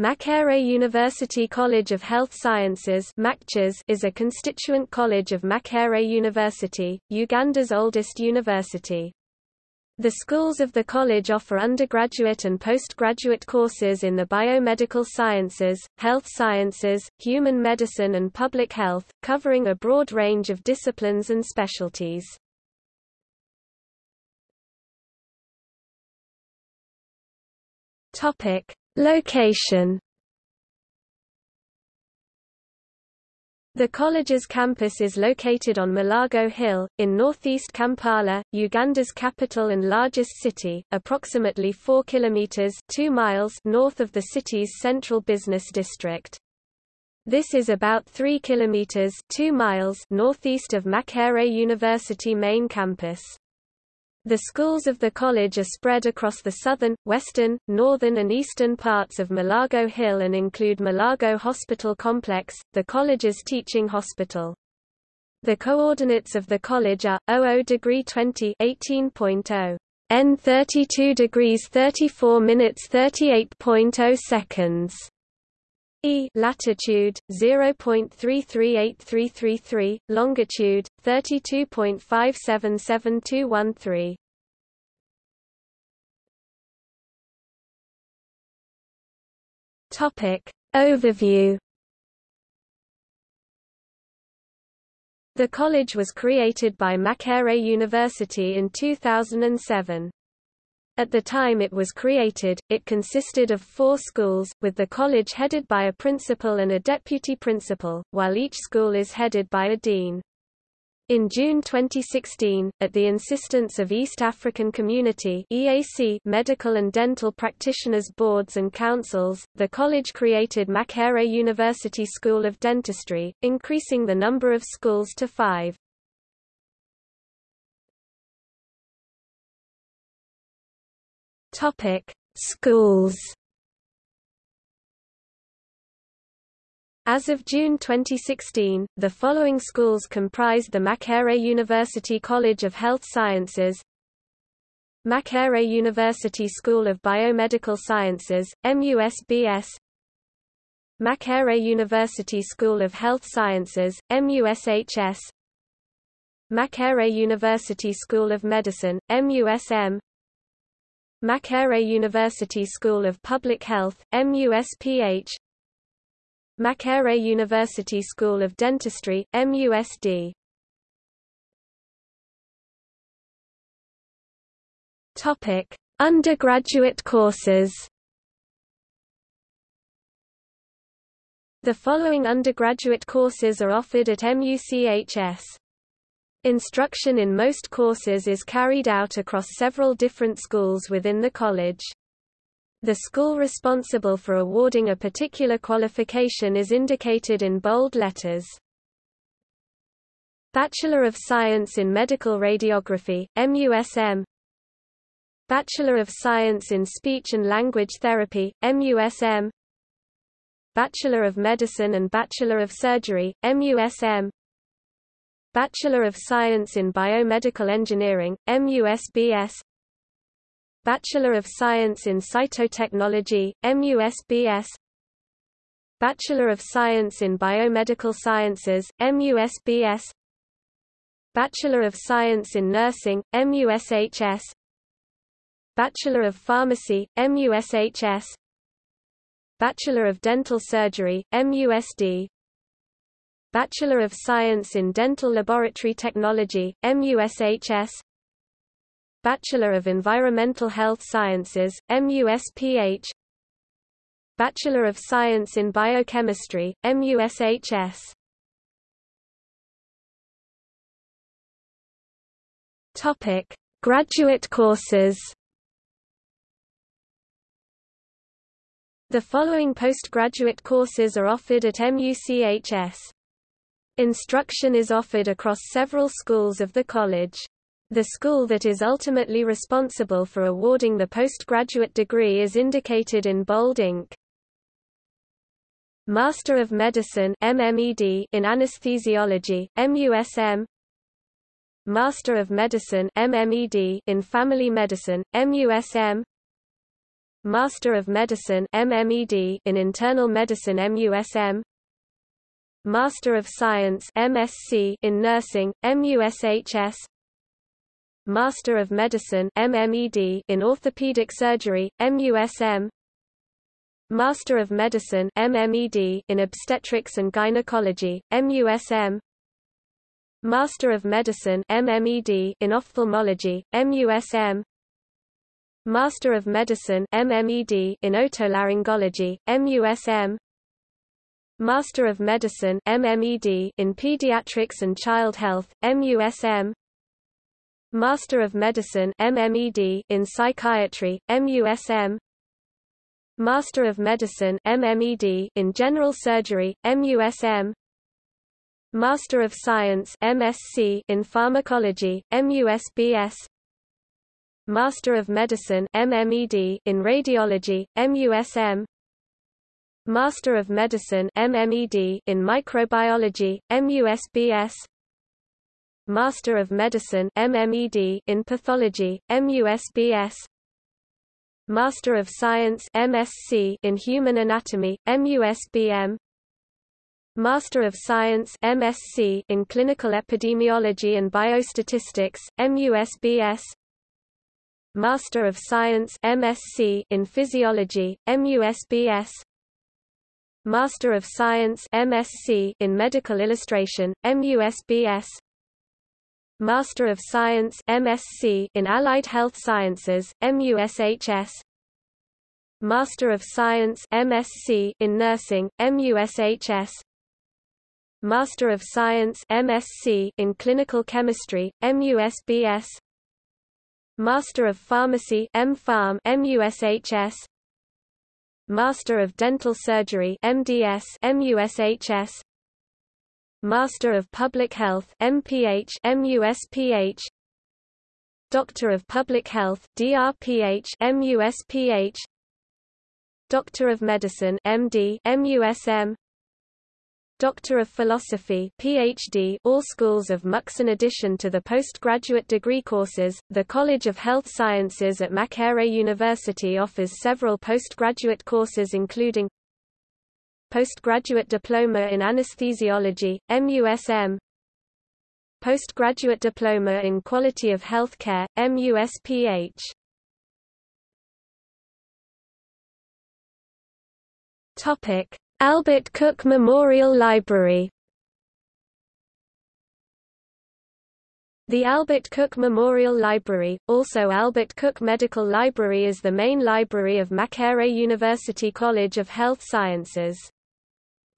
Makerere University College of Health Sciences is a constituent college of Makerere University, Uganda's oldest university. The schools of the college offer undergraduate and postgraduate courses in the biomedical sciences, health sciences, human medicine and public health, covering a broad range of disciplines and specialties. Topic: Location The college's campus is located on Mulago Hill, in northeast Kampala, Uganda's capital and largest city, approximately 4 kilometers 2 miles north of the city's central business district. This is about 3 kilometers 2 miles northeast of Makerere University main campus. The schools of the college are spread across the southern, western, northern and eastern parts of Mulago Hill and include Mulago Hospital Complex, the college's teaching hospital. The coordinates of the college are 00 degree 20 18.0 N 32 degrees 34 minutes 38.0 seconds. E latitude 0.338333, longitude 32.577213. Topic Overview The college was created by Makerere University in 2007. At the time it was created, it consisted of four schools, with the college headed by a principal and a deputy principal, while each school is headed by a dean. In June 2016, at the insistence of East African Community EAC medical and dental practitioners boards and councils, the college created Makerere University School of Dentistry, increasing the number of schools to five. Schools. As of June 2016, the following schools comprised the Makerere University College of Health Sciences Makerere University School of Biomedical Sciences, MUSBS Makerere University School of Health Sciences, MUSHS Makerere University School of Medicine, MUSM Makerere University School of Public Health, MUSPH Makerere University School of Dentistry, MUSD Topic: Undergraduate courses. The following undergraduate courses are offered at MUCHS. Instruction in most courses is carried out across several different schools within the college. The school responsible for awarding a particular qualification is indicated in bold letters. Bachelor of Science in Medical Radiography, MUSM Bachelor of Science in Speech and Language Therapy, MUSM Bachelor of Medicine and Bachelor of Surgery, MUSM Bachelor of Science in Biomedical Engineering, MUSBS Bachelor of Science in Cytotechnology, MUSBS Bachelor of Science in Biomedical Sciences, MUSBS Bachelor of Science in Nursing, MUSHS Bachelor of Pharmacy, MUSHS Bachelor of Dental Surgery, MUSD Bachelor of Science in Dental Laboratory Technology, MUSHS Bachelor of Environmental Health Sciences, MUSPH Bachelor of Science in Biochemistry, MUSHS Topic: Graduate courses. The following postgraduate courses are offered at MUCHS. Instruction is offered across several schools of the college. The school that is ultimately responsible for awarding the postgraduate degree is indicated in bold ink. Master of Medicine MMED in Anesthesiology, MUSM Master of Medicine MMED in Family Medicine, MUSM Master of Medicine MMED in Internal Medicine MUSM Master of Science MSc in Nursing MUSHS Master of Medicine MMED in Orthopedic Surgery MUSM Master of Medicine MMED in Obstetrics and Gynecology MUSM Master of Medicine MMED in Ophthalmology MUSM Master of Medicine MMED in Otolaryngology MUSM Master of Medicine MMED in Pediatrics and Child Health MUSM Master of Medicine MMED in Psychiatry MUSM Master of Medicine MMED in General Surgery MUSM Master of Science MSc in Pharmacology MUSBS Master of Medicine MMED in Radiology MUSM Master of Medicine MMED in Microbiology MUSBS Master of Medicine MMED in Pathology MUSBS Master of Science MSc in Human Anatomy MUSBM Master of Science MSc in Clinical Epidemiology and Biostatistics MUSBS Master of Science MSc in Physiology MUSBS Master of Science MSc in Medical Illustration MUSBS Master of Science MSc in Allied Health Sciences MUSHS Master of Science MSc in Nursing MUSHS Master of Science MSc in Clinical Chemistry MUSBS Master of Pharmacy MPharm MUSHS Master of Dental Surgery MDS MUSHS Master of Public Health MPH MUSPH Doctor of Public Health DRPH MUSPH Doctor of Medicine MD MUSM Doctor of Philosophy PhD all schools of MUX in addition to the postgraduate degree courses the College of Health Sciences at Makerere University offers several postgraduate courses including Postgraduate Diploma in Anesthesiology MUSM Postgraduate Diploma in Quality of Health Care MUSPH Topic Albert Cook Memorial Library. The Albert Cook Memorial Library, also Albert Cook Medical Library is the main library of Makerere University College of Health Sciences.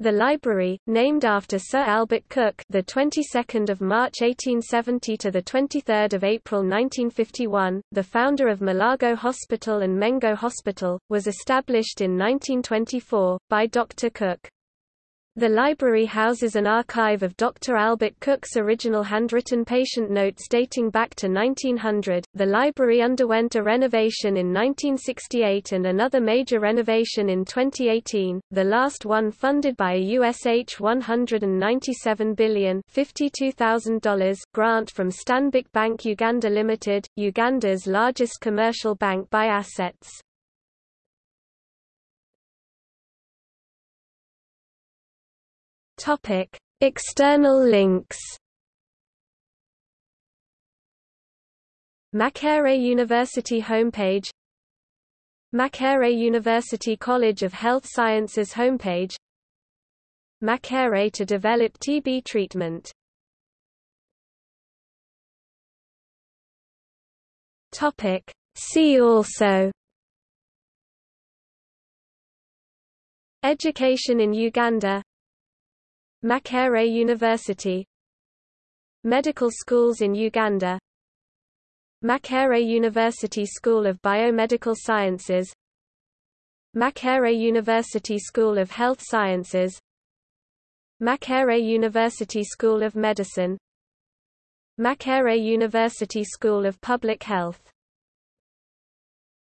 The library, named after Sir Albert Cook, the 22nd of March 1870 to the 23rd of April 1951, the founder of Mulago Hospital and Mengo Hospital, was established in 1924 by Dr. Cook. The library houses an archive of Dr. Albert Cook's original handwritten patient notes dating back to 1900. The library underwent a renovation in 1968 and another major renovation in 2018, the last one funded by a USH $197 billion $52,000 grant from Stanbic Bank Uganda Limited, Uganda's largest commercial bank by assets. Topic: External links. Makerere University homepage. Makerere University College of Health Sciences homepage. Makerere to develop TB treatment. Topic See also. Education in Uganda Makerere University. Medical schools in Uganda. Makerere University School of Biomedical Sciences. Makerere University School of Health Sciences. Makerere University School of Medicine. Makerere University School of Public Health